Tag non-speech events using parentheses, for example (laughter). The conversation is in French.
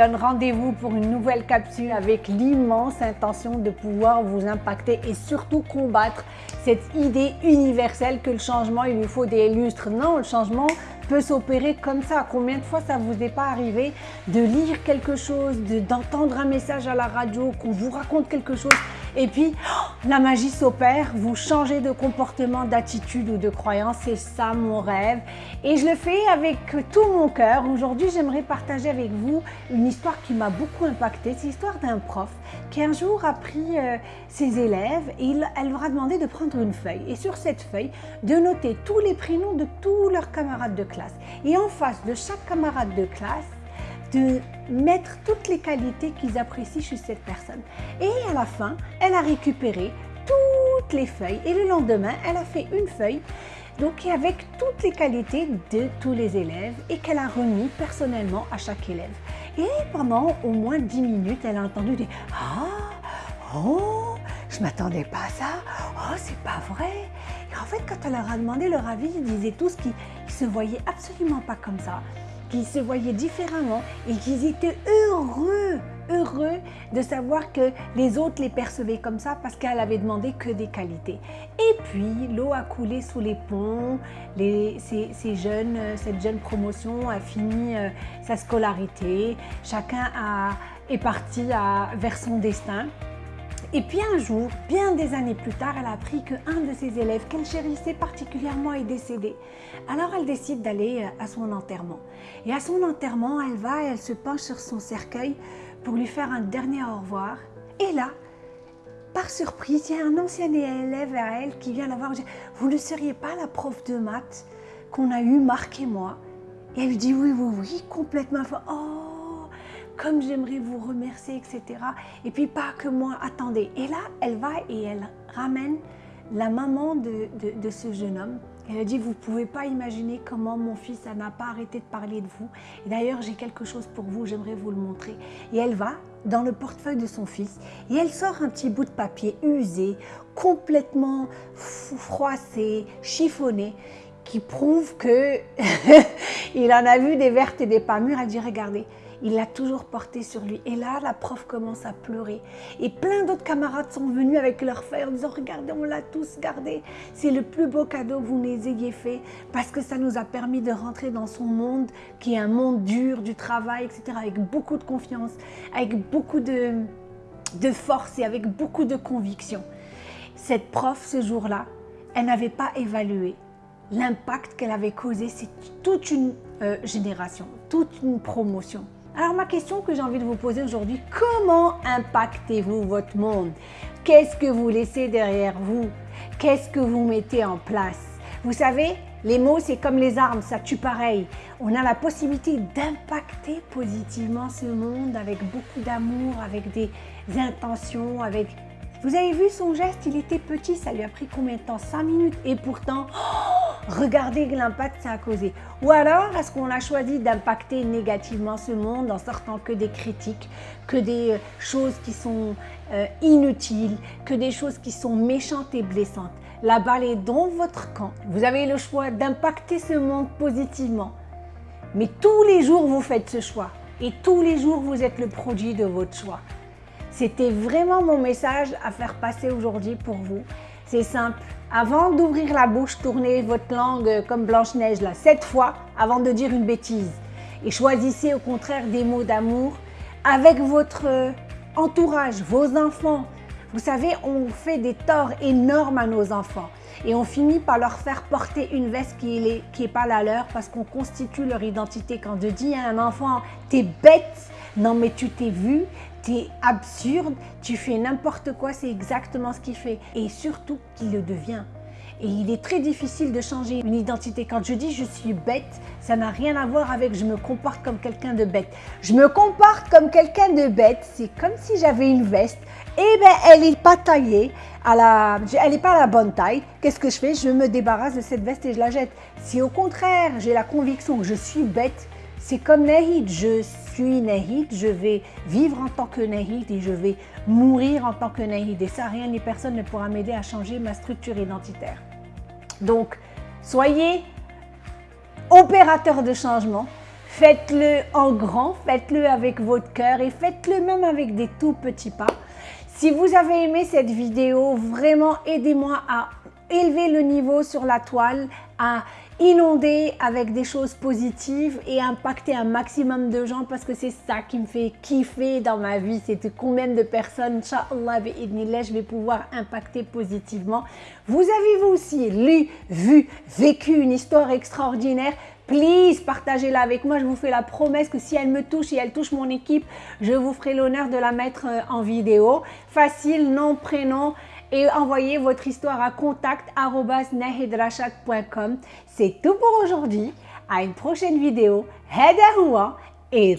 donne rendez-vous pour une nouvelle capsule avec l'immense intention de pouvoir vous impacter et surtout combattre cette idée universelle que le changement, il lui faut des lustres. Non, le changement peut s'opérer comme ça. Combien de fois ça vous est pas arrivé de lire quelque chose, d'entendre un message à la radio, qu'on vous raconte quelque chose et puis, oh, la magie s'opère, vous changez de comportement, d'attitude ou de croyance, c'est ça mon rêve. Et je le fais avec tout mon cœur. Aujourd'hui, j'aimerais partager avec vous une histoire qui m'a beaucoup impactée. C'est l'histoire d'un prof qui un jour a pris euh, ses élèves et elle leur a demandé de prendre une feuille. Et sur cette feuille, de noter tous les prénoms de tous leurs camarades de classe. Et en face de chaque camarade de classe, de mettre toutes les qualités qu'ils apprécient chez cette personne. Et à la fin, elle a récupéré toutes les feuilles et le lendemain, elle a fait une feuille donc avec toutes les qualités de tous les élèves et qu'elle a remis personnellement à chaque élève. Et pendant au moins 10 minutes, elle a entendu des « Ah, oh, je m'attendais pas à ça, oh, c'est pas vrai ». Et en fait, quand elle leur a demandé leur avis, ils disaient tous qu'ils ne se voyaient absolument pas comme ça qu'ils se voyaient différemment et qu'ils étaient heureux, heureux de savoir que les autres les percevaient comme ça parce qu'elle avait demandé que des qualités. Et puis, l'eau a coulé sous les ponts, les, ces, jeunes, cette jeune promotion a fini euh, sa scolarité, chacun a, est parti à, vers son destin. Et puis un jour, bien des années plus tard, elle a appris qu'un de ses élèves qu'elle chérissait particulièrement est décédé. Alors elle décide d'aller euh, à son enterrement. Et à son enterrement, elle va et elle se penche sur son cercueil pour lui faire un dernier au revoir. Et là, par surprise, il y a un ancien élève à elle qui vient la voir. Vous ne seriez pas la prof de maths qu'on a eu, Marc et moi Et elle lui dit oui, oui, oui, complètement. Oh comme j'aimerais vous remercier, etc. Et puis pas que moi, attendez. Et là, elle va et elle ramène la maman de, ce jeune homme. Elle a dit, vous ne pouvez pas imaginer comment mon fils n'a pas arrêté de parler de vous. Et d'ailleurs, j'ai quelque chose pour vous, j'aimerais vous le montrer. Et elle va dans le portefeuille de son fils et elle sort un petit bout de papier usé, complètement froissé, chiffonné, qui prouve que (laughs) il en a vu des vertes et des pas mûres. Elle dit, regardez, il l'a toujours porté sur lui. Et là, la prof commence à pleurer. Et plein d'autres camarades sont venus avec leurs feuilles en disant « Regardez, on l'a tous gardé. C'est le plus beau cadeau que vous nous ayez fait parce que ça nous a permis de rentrer dans son monde qui est un monde dur, du travail, etc. avec beaucoup de confiance, avec beaucoup de, de force et avec beaucoup de conviction. » Cette prof, ce jour-là, elle n'avait pas évalué l'impact qu'elle avait causé, c'est toute une euh, génération, toute une promotion. Alors ma question que j'ai envie de vous poser aujourd'hui, comment impactez-vous votre monde? Qu'est-ce que vous laissez derrière vous? Qu'est-ce que vous mettez en place? Vous savez, les mots c'est comme les armes, ça tue pareil. On a la possibilité d'impacter positivement ce monde avec beaucoup d'amour, avec des intentions, avec... Vous avez vu son geste, il était petit, ça lui a pris combien de temps? 5 minutes? Et pourtant... Oh Regardez l'impact que ça a causé. Ou alors, est-ce qu'on a choisi d'impacter négativement ce monde en sortant que des critiques, que des euh, choses qui sont euh, inutiles, que des choses qui sont méchantes et blessantes? La balle est dans votre camp. Vous avez le choix d'impacter ce monde positivement. Mais tous les jours, vous faites ce choix. Et tous les jours, vous êtes le produit de votre choix. C'était vraiment mon message à faire passer aujourd'hui pour vous. C'est simple. Avant d'ouvrir la bouche, tournez votre langue comme Blanche-Neige, là, sept fois avant de dire une bêtise. Et choisissez au contraire des mots d'amour avec votre euh, entourage, vos enfants. Vous savez, on fait des torts énormes à nos enfants et on finit par leur faire porter une veste qui n'est est pas la leur parce qu'on constitue leur identité. Quand je dis à un enfant « t'es bête », non mais tu t'es vu, t'es absurde, tu fais n'importe quoi, c'est exactement ce qu'il fait. Et surtout qu'il le devient. Et il est très difficile de changer une identité. Quand je dis je suis bête, ça n'a rien à voir avec je me comporte comme quelqu'un de bête. Je me comporte comme quelqu'un de bête, c'est comme si j'avais une veste. Et eh bien, elle n'est pas taillée, à la, elle n'est pas à la bonne taille. Qu'est-ce que je fais? Je me débarrasse de cette veste et je la jette. Si au contraire, j'ai la conviction que je suis bête, c'est comme Nahid, je suis Nahid, je vais vivre en tant que Nahid et je vais mourir en tant que Nahid. Et ça, rien ni personne ne pourra m'aider à changer ma structure identitaire. Donc, soyez opérateur de changement, Faites-le en grand, faites-le avec votre cœur et faites-le même avec des tout petits pas. Si vous avez aimé cette vidéo, vraiment aidez-moi à élever le niveau sur la toile, à inonder avec des choses positives et impacter un maximum de gens parce que c'est ça qui me fait kiffer dans ma vie. C'est combien de personnes, Inch'Allah, je vais pouvoir impacter positivement. Vous avez vous aussi lu, vu, vécu une histoire extraordinaire? Please, partagez-la avec moi. Je vous fais la promesse que si elle me touche et elle touche mon équipe, je vous ferai l'honneur de la mettre euh, en Facile, nom, prénom et envoyez votre histoire à contact.nahidrashak.com. C'est tout pour aujourd'hui. À une prochaine vidéo. Et